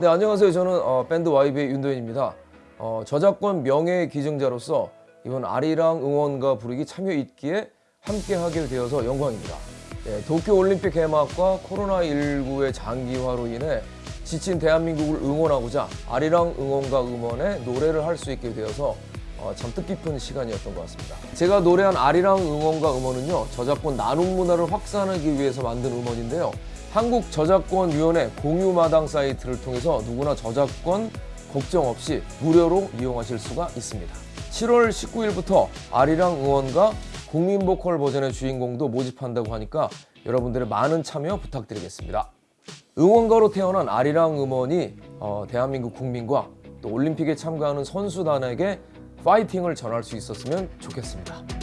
네 안녕하세요 저는 어, 밴드 YB의 윤도현입니다 어, 저작권 명예 기증자로서 이번 아리랑 응원가 부르기 참여 있기에 함께 하게 되어서 영광입니다 네, 도쿄올림픽 개막과 코로나19의 장기화로 인해 지친 대한민국을 응원하고자 아리랑 응원가 음원에 노래를 할 수 있게 되어서 어, 참 뜻깊은 시간이었던 것 같습니다. 제가 노래한 아리랑 응원가 음원은요 저작권 나눔 문화를 확산하기 위해서 만든 음원인데요. 한국저작권위원회 공유마당 사이트를 통해서 누구나 저작권 걱정 없이 무료로 이용하실 수가 있습니다. 7월 19일부터 아리랑 응원가 국민보컬 버전의 주인공도 모집한다고 하니까 여러분들의 많은 참여 부탁드리겠습니다. 응원가로 태어난 아리랑 음원이 어, 대한민국 국민과 또 올림픽에 참가하는 선수단에게 파이팅을 전할 수 있었으면 좋겠습니다.